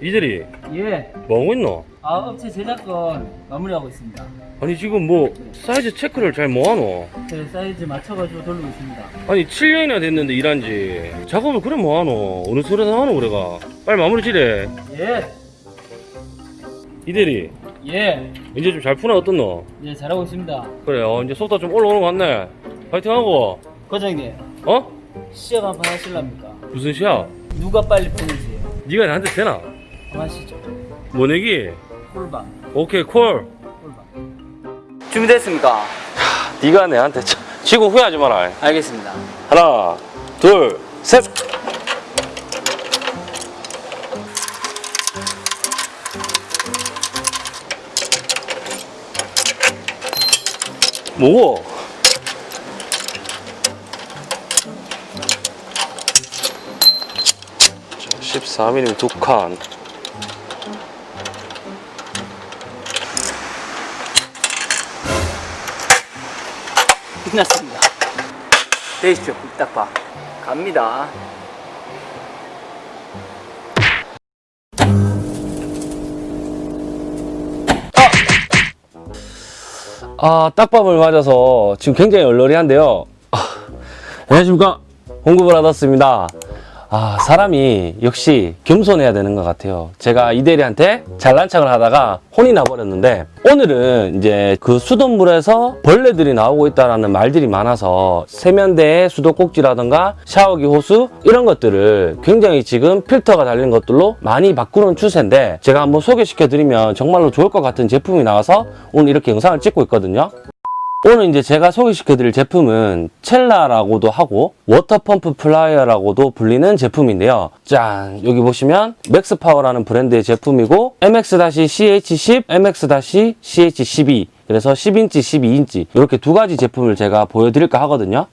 이들이 예. 뭐하고 있노? 아, 업체 제작권 마무리하고 있습니다. 아니 지금 뭐 사이즈 체크를 잘 뭐하노? 제 사이즈 맞춰가지고 돌리고 있습니다. 아니 7년이나 됐는데 일한지 작업을 그래 뭐하노? 어느 소리나 하노 그래가 빨리 마무리 지래 예. 이대리 예. 이제 좀 잘 푸나 어떻노? 예, 잘하고 있습니다. 그래 어 이제 속도 좀 올라오는 것 같네 파이팅하고 과장님, 어? 시합 한번 하실랍니까? 무슨 시야? 누가 빨리 푸는지 네가 나한테 되나? 한번 하시죠. 뭐 내기? 꿀방. 오케이 콜 꿀방. 준비됐습니까? 네가 내한테 쳐- 지고 후회하지 마라 알겠습니다. 하나 둘셋? 자, 14mm 두 칸. 끝났습니다. 되시죠, 꿀딱봐. 갑니다. 아, 딱밤을 맞아서 지금 굉장히 얼얼리한데요. 아, 안녕하십니까. 받았습니다. 아, 사람이 역시 겸손해야 되는 것 같아요. 제가 이대리한테 잘난 척을 하다가 혼이 나버렸는데, 오늘은 이제 그 수돗물에서 벌레들이 나오고 있다라는 말들이 많아서 세면대에 수도꼭지라든가 샤워기 호수 이런 것들을 굉장히 지금 필터가 달린 것들로 많이 바꾸는 추세인데, 제가 한번 소개시켜 드리면 정말로 좋을 것 같은 제품이 나와서 오늘 이렇게 영상을 찍고 있거든요. 오늘 이제 제가 소개시켜드릴 제품은 첼라라고도 하고 water pump plier라고도 불리는 제품인데요. 짠! 여기 보시면 맥스파워라는 브랜드의 제품이고 MX-CH10, MX-CH12 그래서 10인치, 12인치 이렇게 두 가지 제품을 제가 보여드릴까 하거든요.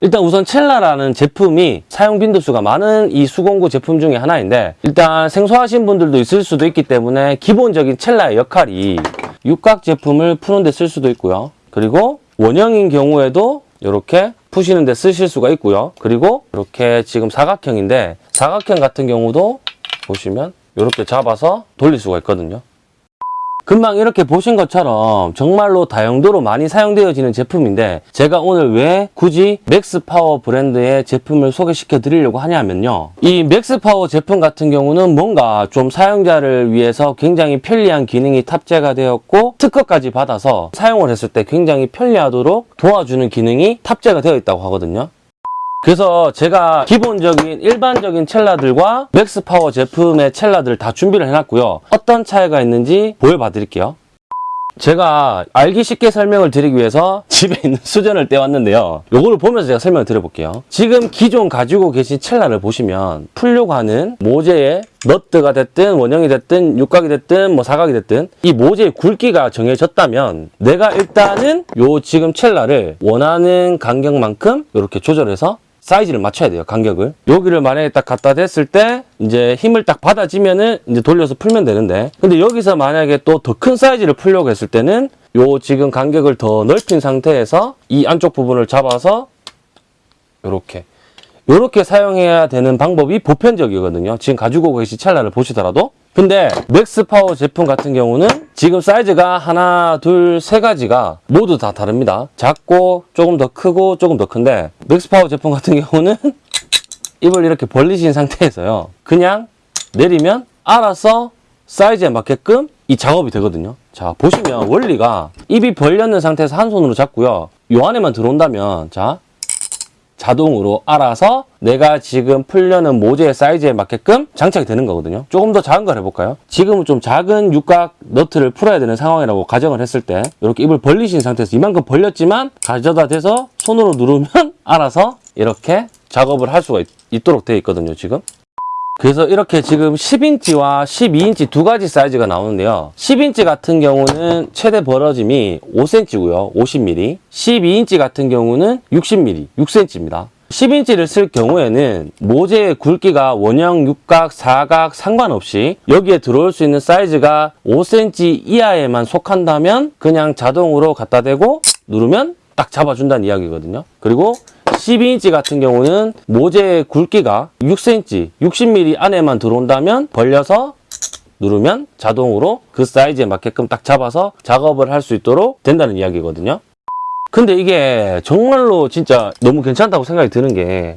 일단 우선 첼라라는 제품이 사용 빈도수가 많은 이 수공구 제품 중에 하나인데 일단 생소하신 분들도 있을 수도 있기 때문에 기본적인 첼라의 역할이 육각 제품을 푸는 데 쓸 수도 있고요. 그리고 원형인 경우에도 이렇게 푸시는 데 쓰실 수가 있고요. 그리고 이렇게 지금 사각형인데 사각형 같은 경우도 보시면 이렇게 잡아서 돌릴 수가 있거든요. 금방 이렇게 보신 것처럼 정말로 다용도로 많이 사용되어지는 제품인데 제가 오늘 왜 굳이 맥스파워 브랜드의 제품을 소개시켜 드리려고 하냐면요. 이 맥스파워 제품 같은 경우는 뭔가 좀 사용자를 위해서 굉장히 편리한 기능이 탑재가 되었고 특허까지 받아서 사용을 했을 때 굉장히 편리하도록 도와주는 기능이 탑재가 되어 있다고 하거든요 그래서 제가 기본적인 일반적인 첼라들과 맥스파워 제품의 첼라들을 다 준비를 해놨고요. 어떤 차이가 있는지 보여봐 드릴게요. 제가 알기 쉽게 설명을 드리기 위해서 집에 있는 수전을 떼왔는데요. 요거를 보면서 제가 설명을 드려볼게요. 지금 기존 가지고 계신 첼라를 보시면 풀려고 하는 모재의 너트가 됐든 원형이 됐든 육각이 됐든 뭐 사각이 됐든 이 모재의 굵기가 정해졌다면 내가 일단은 요 지금 첼라를 원하는 간격만큼 이렇게 조절해서 사이즈를 맞춰야 돼요 간격을. 여기를 만약에 딱 갖다 댔을 때 이제 힘을 딱 받아지면은 이제 돌려서 풀면 되는데. 근데 여기서 만약에 또 더 큰 사이즈를 풀려고 했을 때는 요 지금 간격을 더 넓힌 상태에서 이 안쪽 부분을 잡아서 요렇게. 요렇게 사용해야 되는 방법이 보편적이거든요. 지금 가지고 계신 첼라를 보시더라도 근데 맥스파워 제품 같은 경우는 지금 사이즈가 하나, 둘, 세 가지가 모두 다 다릅니다. 작고 조금 더 크고 조금 더 큰데 맥스파워 제품 같은 경우는 입을 이렇게 벌리신 상태에서요. 그냥 내리면 알아서 사이즈에 맞게끔 이 작업이 되거든요. 자, 보시면 원리가 입이 벌렸는 상태에서 한 손으로 잡고요. 요 안에만 들어온다면 자, 자동으로 알아서 내가 지금 풀려는 모재의 사이즈에 맞게끔 장착이 되는 거거든요. 조금 더 작은 걸 해볼까요? 지금은 좀 작은 육각 너트를 풀어야 되는 상황이라고 가정을 했을 때 이렇게 입을 벌리신 상태에서 이만큼 벌렸지만 가져다 대서 손으로 누르면 알아서 이렇게 작업을 할 수가 있, 도록 되어 있거든요. 지금. 그래서 이렇게 지금 10인치와 12인치 두 가지 사이즈가 나오는데요. 10인치 같은 경우는 최대 벌어짐이 5cm고요. 50mm. 12인치 같은 경우는 60mm, 6cm입니다. 10인치를 쓸 경우에는 모재의 굵기가 원형, 육각, 사각 상관없이 여기에 들어올 수 있는 사이즈가 5cm 이하에만 속한다면 그냥 자동으로 갖다 대고 누르면 딱 잡아준다는 이야기거든요. 그리고 12인치 같은 경우는 모재의 굵기가 6cm, 60mm 안에만 들어온다면 벌려서 누르면 자동으로 그 사이즈에 맞게끔 딱 잡아서 작업을 할 수 있도록 된다는 이야기거든요. 근데 이게 정말로 진짜 너무 괜찮다고 생각이 드는 게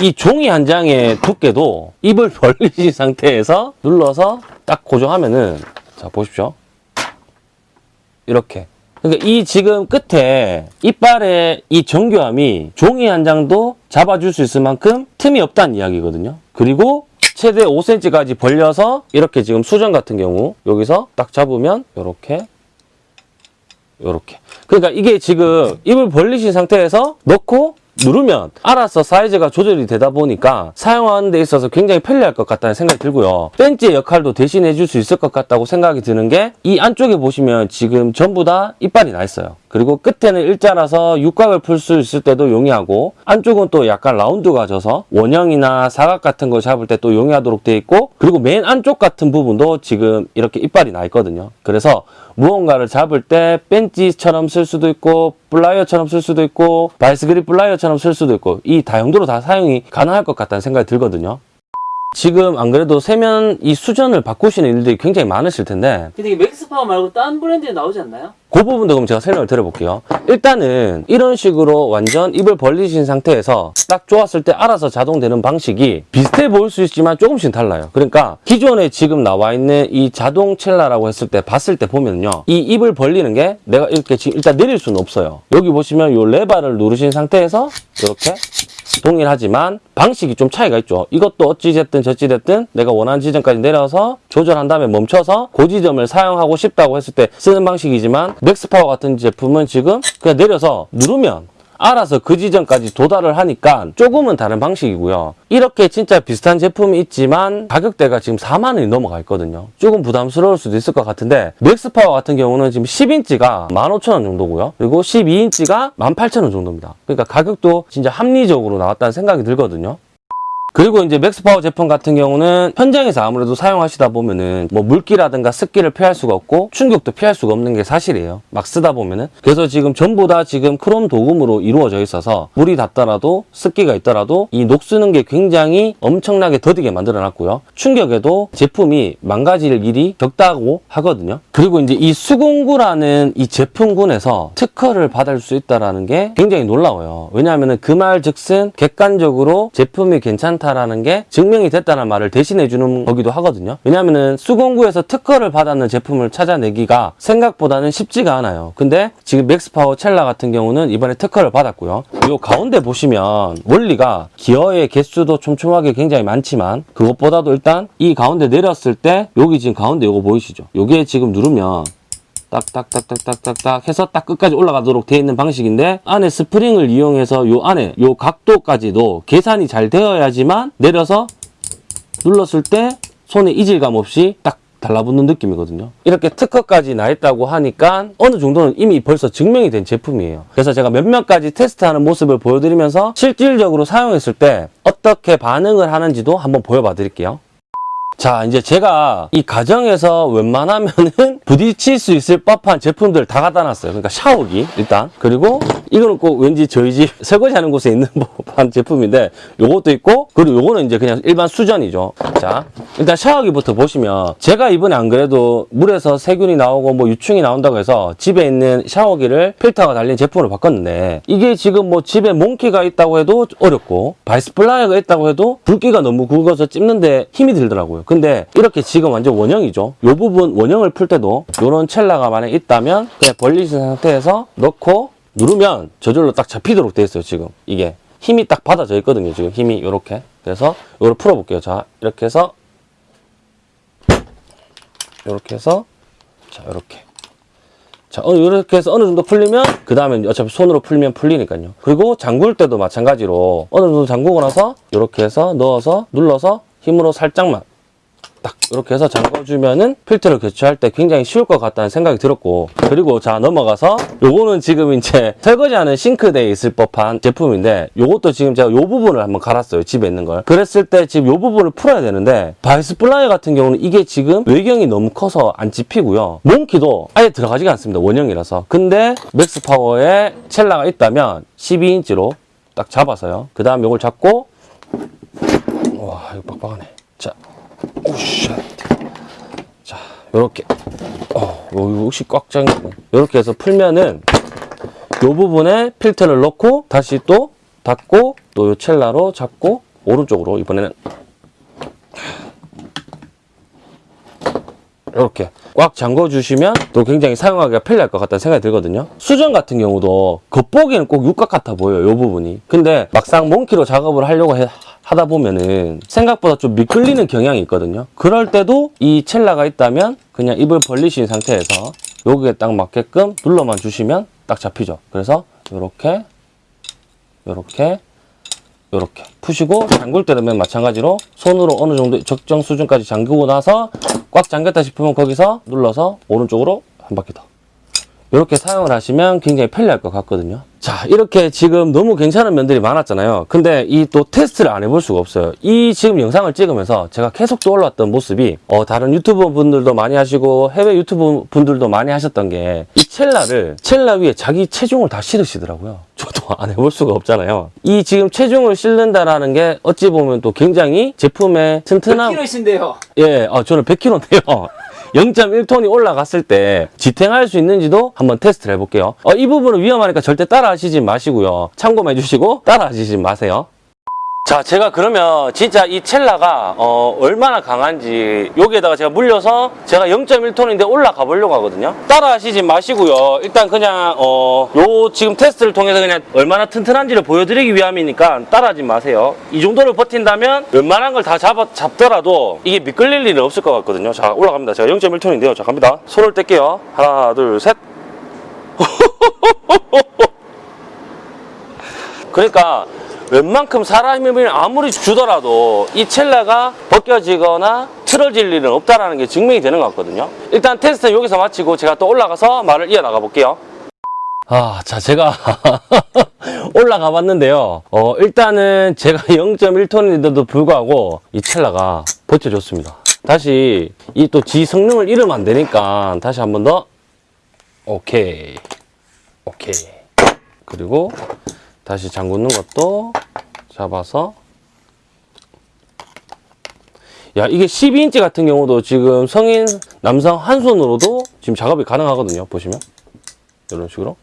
이 종이 한 장의 두께도 입을 벌리신 상태에서 눌러서 딱 고정하면은 자 보십시오 이렇게 그러니까 이 지금 끝에 이빨의 이 정교함이 종이 한 장도 잡아줄 수 있을 만큼 틈이 없다는 이야기거든요 그리고 최대 5cm까지 벌려서 이렇게 지금 수전 같은 경우 여기서 딱 잡으면 이렇게 요렇게. 그러니까 이게 지금 입을 벌리신 상태에서 넣고 누르면 알아서 사이즈가 조절이 되다 보니까 사용하는 데 있어서 굉장히 편리할 것 같다는 생각이 들고요. 펜치의 역할도 대신해 줄 수 있을 것 같다고 생각이 드는 게 이 안쪽에 보시면 지금 전부 다 이빨이 나 있어요. 그리고 끝에는 일자라서 육각을 풀 수 있을 때도 용이하고 안쪽은 또 약간 라운드가 져서 원형이나 사각 같은 걸 잡을 때 또 용이하도록 되어 있고 그리고 맨 안쪽 같은 부분도 지금 이렇게 이빨이 나 있거든요. 그래서 무언가를 잡을 때 펜치처럼 쓸 수도 있고 플라이어처럼 쓸 수도 있고 바이스 그립 플라이어처럼 쓸 수도 있고 이 다용도로 다 사용이 가능할 것 같다는 생각이 들거든요. 지금 안 그래도 세면 이 수전을 바꾸시는 일들이 굉장히 많으실 텐데 근데 이게 맥스파워 말고 다른 브랜드에 나오지 않나요? 그 부분도 그럼 제가 설명을 드려볼게요. 일단은 이런 식으로 완전 입을 벌리신 상태에서 딱 넣었을 때 알아서 자동되는 방식이 비슷해 보일 수 있지만 조금씩 달라요. 그러니까 기존에 지금 나와 있는 이 자동 첼라라고 했을 때 봤을 때 보면요. 이 입을 벌리는 게 내가 이렇게 지금 일단 내릴 수는 없어요. 여기 보시면 이 레바를 누르신 상태에서 이렇게 동일하지만 방식이 좀 차이가 있죠. 이것도 어찌됐든 저찌됐든 내가 원하는 지점까지 내려서 조절한 다음에 멈춰서 그 지점을 사용하고 싶다고 했을 때 쓰는 방식이지만 맥스파워 같은 제품은 지금 그냥 내려서 누르면 알아서 그 지점까지 도달을 하니까 조금은 다른 방식이고요. 이렇게 진짜 비슷한 제품이 있지만 가격대가 지금 4만 원이 넘어가 있거든요. 조금 부담스러울 수도 있을 것 같은데 맥스파워 같은 경우는 지금 10인치가 15,000원 정도고요. 그리고 12인치가 18,000원 정도입니다. 그러니까 가격도 진짜 합리적으로 나왔다는 생각이 들거든요. 그리고 이제 맥스파워 제품 같은 경우는 현장에서 아무래도 사용하시다 보면은 뭐 물기라든가 습기를 피할 수가 없고 충격도 피할 수가 없는 게 사실이에요. 막 쓰다 보면은. 그래서 지금 전부 다 지금 크롬 도금으로 이루어져 있어서 물이 닿더라도 습기가 있더라도 이 녹쓰는 게 굉장히 엄청나게 더디게 만들어 놨고요. 충격에도 제품이 망가질 일이 적다고 하거든요. 그리고 이제 이 수공구라는 이 제품군에서 특허를 받을 수 있다라는 게 굉장히 놀라워요. 왜냐하면은 그말 즉슨 객관적으로 제품이 괜찮다 라는 게 증명이 됐다는 말을 대신해 주는 거기도 하거든요. 왜냐하면은 수공구에서 특허를 받았는 제품을 찾아내기가 생각보다는 쉽지가 않아요. 근데 지금 맥스파워 첼라 같은 경우는 이번에 특허를 받았고요. 이 가운데 보시면 원리가 기어의 개수도 촘촘하게 굉장히 많지만 그것보다도 일단 이 가운데 내렸을 때 여기 지금 가운데 요거 보이시죠? 요게 지금 누르면 딱 딱딱딱딱딱딱 해서 딱 끝까지 올라가도록 되어 있는 방식인데 안에 스프링을 이용해서 요 안에 요 각도까지도 계산이 잘 되어야지만 내려서 눌렀을 때 손에 이질감 없이 딱 달라붙는 느낌이거든요. 이렇게 특허까지 나 있다고 하니까 어느 정도는 이미 벌써 증명이 된 제품이에요. 그래서 제가 몇몇 가지 테스트하는 모습을 보여드리면서 실질적으로 사용했을 때 어떻게 반응을 하는지도 한번 보여봐 드릴게요. 자, 이제 제가 이 가정에서 웬만하면은 부딪힐 수 있을 법한 제품들 다 갖다 놨어요. 그러니까 샤워기, 일단. 그리고 이거는 꼭 왠지 저희 집 설거지 하는 곳에 있는 법한 제품인데 요것도 있고, 그리고 요거는 이제 그냥 일반 수전이죠. 자, 일단 샤워기부터 보시면 제가 이번에 안 그래도 물에서 세균이 나오고 뭐 유충이 나온다고 해서 집에 있는 샤워기를 필터가 달린 제품으로 바꿨는데 이게 지금 뭐 집에 몽키가 있다고 해도 어렵고 바이스플라이어가 있다고 해도 굵기가 너무 굵어서 찝는데 힘이 들더라고요. 근데 이렇게 지금 완전 원형이죠. 요 부분 원형을 풀 때도 요런 첼라가 만약 있다면 그냥 벌리신 상태에서 넣고 누르면 저절로 딱 잡히도록 돼 있어요. 지금 이게 힘이 딱 받아져 있거든요. 지금 힘이 요렇게. 그래서 요걸 풀어 볼게요. 자 이렇게 해서 이렇게 해서 자 이렇게 자 어, 이렇게 해서 어느 정도 풀리면 그 다음에 어차피 손으로 풀면 풀리니까요 그리고 잠글 때도 마찬가지로 어느 정도 잠그고 나서 이렇게 해서 넣어서 눌러서 힘으로 살짝만 딱 이렇게 해서 잠궈주면은 필터를 교체할 때 굉장히 쉬울 것 같다는 생각이 들었고 그리고 자 넘어가서 요거는 지금 이제 설거지하는 싱크대에 있을 법한 제품인데 요것도 지금 제가 요 부분을 한번 갈았어요 집에 있는 걸. 그랬을 때 지금 요 부분을 풀어야 되는데 바이스 플라이어 같은 경우는 이게 지금 외경이 너무 커서 안 집히고요. 몽키도 아예 들어가지가 않습니다 원형이라서. 근데 맥스 파워에 첼라가 있다면 12인치로 딱 잡아서요. 그 다음 요걸 잡고 와 이거 빡빡하네. 자, 우샤. 자, 요렇게. 어, 요, 혹시 꽉 잠기네. 요렇게 해서 풀면은 요 부분에 필터를 넣고 다시 또 닫고 또 요 첼라로 잡고 오른쪽으로 이번에는 이렇게 꽉 잠궈 주시면 또 굉장히 사용하기가 편리할 것 같다는 생각이 들거든요 수전 같은 경우도 겉보기에는 꼭 육각 같아 보여요 이 부분이 근데 막상 몽키로 작업을 하려고 해- 하다 보면은 생각보다 좀 미끌리는 경향이 있거든요. 그럴 때도 이 첼라가 있다면 그냥 입을 벌리신 상태에서 여기에 딱 맞게끔 눌러만 주시면 딱 잡히죠. 그래서 이렇게 이렇게 이렇게 푸시고 잠글 때는 마찬가지로 손으로 어느 정도 적정 수준까지 잠그고 나서 꽉 잠겼다 싶으면 거기서 눌러서 오른쪽으로 한 바퀴 더. 이렇게 사용을 하시면 굉장히 편리할 것 같거든요 자 이렇게 지금 너무 괜찮은 면들이 많았잖아요. 근데 이 또 테스트를 안 해볼 수가 없어요. 이 지금 영상을 찍으면서 제가 계속 떠올랐던 모습이 어, 다른 유튜버 분들도 많이 하시고 해외 유튜브 분들도 많이 하셨던 게 이 첼라를 첼라 위에 자기 체중을 다 실으시더라고요. 저도 안 해볼 수가 없잖아요. 이 지금 체중을 실는다라는 게 어찌 보면 또 굉장히 제품의 튼튼함. 100kg이신데요. 예, 어, 저는 100kg인데요. 0.1톤이 올라갔을 때 지탱할 수 있는지도 한번 테스트를 해볼게요. 어, 이 부분은 위험하니까 절대 따라 하시지 마시고요. 참고만 해주시고 따라 하시지 마세요. 자, 제가 그러면 진짜 이 첼라가 어, 얼마나 강한지 여기에다가 제가 물려서 제가 0.1톤인데 올라가 보려고 하거든요. 따라 하시지 마시고요. 일단 그냥 어, 요 지금 테스트를 통해서 그냥 얼마나 튼튼한지를 보여드리기 위함이니까 따라하지 마세요. 이 정도를 버틴다면 웬만한 걸 다 잡더라도 이게 미끌릴 일은 없을 것 같거든요. 자, 올라갑니다. 제가 0.1톤인데요. 자, 갑니다. 손을 뗄게요. 하나, 둘, 셋. 그러니까 웬만큼 사람 힘을 아무리 주더라도 이 첼라가 벗겨지거나 틀어질 일은 없다라는 게 증명이 되는 것 같거든요. 일단 테스트는 여기서 마치고 제가 또 올라가서 말을 이어나가 볼게요. 아, 자, 제가 올라가 봤는데요. 어, 일단은 제가 0.1톤인데도 불구하고 이 첼라가 버텨줬습니다. 다시 이 또 지 성능을 잃으면 안 되니까 다시 한 번 더. 오케이. 오케이. 그리고 다시 잠그는 것도 잡아서. 야 이게 12인치 같은 경우도 지금 성인 남성 한 손으로도 지금 작업이 가능하거든요 보시면. 이런 식으로.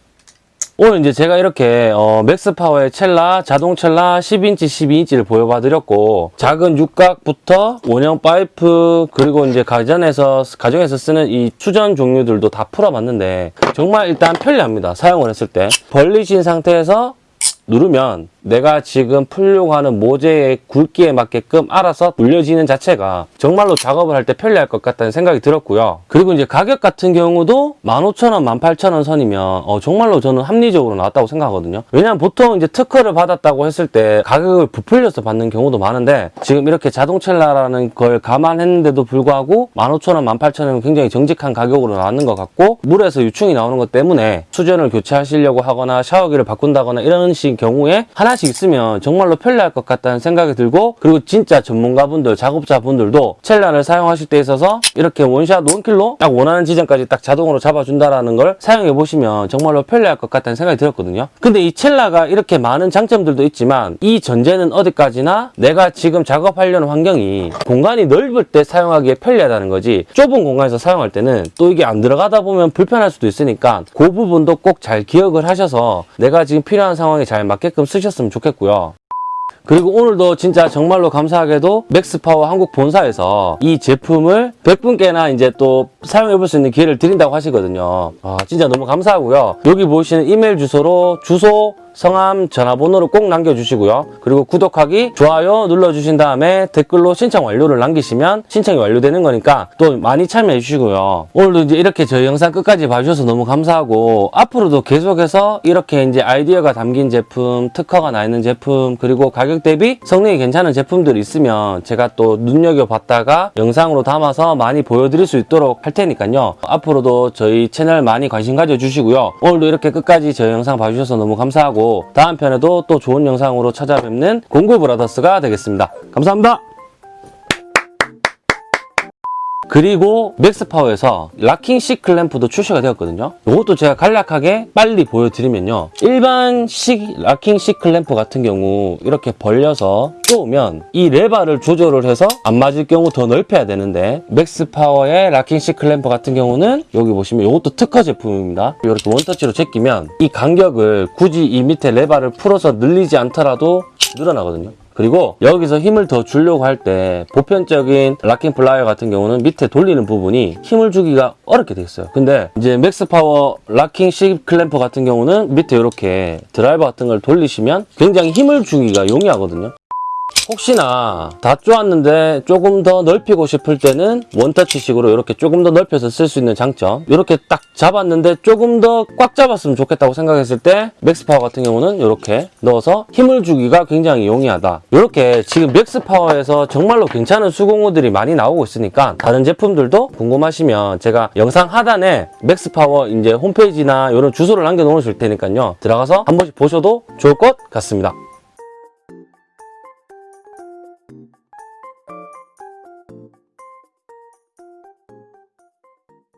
오늘 이제 제가 이렇게 어, 맥스파워의 첼라 자동 첼라 10인치 12인치를 보여봐 드렸고 작은 육각부터 원형 파이프 그리고 이제 가전에서 가정에서 쓰는 이 수전 종류들도 다 풀어봤는데 정말 일단 편리합니다 사용을 했을 때. 벌리신 상태에서 누르면 내가 지금 풀려고 하는 모재의 굵기에 맞게끔 알아서 눌려지는 자체가 정말로 작업을 할 때 편리할 것 같다는 생각이 들었고요. 그리고 이제 가격 같은 경우도 15,000원, 18,000원 선이면 어, 정말로 저는 합리적으로 나왔다고 생각하거든요. 왜냐면 보통 이제 특허를 받았다고 했을 때 가격을 부풀려서 받는 경우도 많은데 지금 이렇게 자동첼라라는 걸 감안했는데도 불구하고 15,000원, 18,000원은 굉장히 정직한 가격으로 나왔는 것 같고 물에서 유충이 나오는 것 때문에 수전을 교체하시려고 하거나 샤워기를 바꾼다거나 이런 식 경우에 하나 씩 있으면 정말로 편리할 것 같다는 생각이 들고 그리고 진짜 전문가분들, 작업자분들도 첼라를 사용하실 때 있어서 이렇게 원샷 원킬로 딱 원하는 지점까지 딱 자동으로 잡아준다라는 걸 사용해 보시면 정말로 편리할 것 같다는 생각이 들었거든요. 근데 이 첼라가 이렇게 많은 장점들도 있지만 이 전제는 어디까지나 내가 지금 작업하려는 환경이 공간이 넓을 때 사용하기에 편리하다는 거지 좁은 공간에서 사용할 때는 또 이게 안 들어가다 보면 불편할 수도 있으니까 그 부분도 꼭 잘 기억을 하셔서 내가 지금 필요한 상황에 잘 맞게끔 쓰셨으면 좋겠고요. 그리고 오늘도 진짜 정말로 감사하게도 맥스파워 한국 본사에서 이 제품을 100분께나 이제 또 사용해 볼 수 있는 기회를 드린다고 하시거든요. 아, 진짜 너무 감사하고요. 여기 보시는 이메일 주소로 주소, 성함, 전화번호를 꼭 남겨주시고요. 그리고 구독하기, 좋아요 눌러주신 다음에 댓글로 신청 완료를 남기시면 신청이 완료되는 거니까 또 많이 참여해 주시고요. 오늘도 이제 이렇게 저희 영상 끝까지 봐주셔서 너무 감사하고 앞으로도 계속해서 이렇게 이제 아이디어가 담긴 제품, 특허가 나 있는 제품, 그리고 가격 대비 성능이 괜찮은 제품들이 있으면 제가 또 눈여겨봤다가 영상으로 담아서 많이 보여드릴 수 있도록 할 테니까요. 앞으로도 저희 채널 많이 관심 가져주시고요. 오늘도 이렇게 끝까지 저희 영상 봐주셔서 너무 감사하고 다음 편에도 또 좋은 영상으로 찾아뵙는 공구 브라더스가 되겠습니다. 감사합니다. 그리고 맥스파워에서 locking C 클램프도 출시가 되었거든요. 이것도 제가 간략하게 빨리 보여드리면요. 일반식 locking C 클램프 같은 경우 이렇게 벌려서 쓰면 이 레바를 조절을 해서 안 맞을 경우 더 넓혀야 되는데 맥스파워의 locking C 클램프 같은 경우는 여기 보시면 이것도 특허 제품입니다. 이렇게 원터치로 제끼면 이 간격을 굳이 이 밑에 레바를 풀어서 늘리지 않더라도 늘어나거든요. 그리고 여기서 힘을 더 주려고 할 때 보편적인 locking 플라이어 같은 경우는 밑에 돌리는 부분이 힘을 주기가 어렵게 돼 있어요. 근데 이제 맥스 파워 locking C 클램프 같은 경우는 밑에 이렇게 드라이버 같은 걸 돌리시면 굉장히 힘을 주기가 용이하거든요. 혹시나 다 쪼았는데 조금 더 넓히고 싶을 때는 원터치식으로 이렇게 조금 더 넓혀서 쓸 수 있는 장점. 이렇게 딱 잡았는데 조금 더 꽉 잡았으면 좋겠다고 생각했을 때 맥스파워 같은 경우는 이렇게 넣어서 힘을 주기가 굉장히 용이하다. 이렇게 지금 맥스파워에서 정말로 괜찮은 수공구들이 많이 나오고 있으니까 다른 제품들도 궁금하시면 제가 영상 하단에 맥스파워 이제 홈페이지나 이런 주소를 남겨 놓으실 테니까요. 들어가서 한 번씩 보셔도 좋을 것 같습니다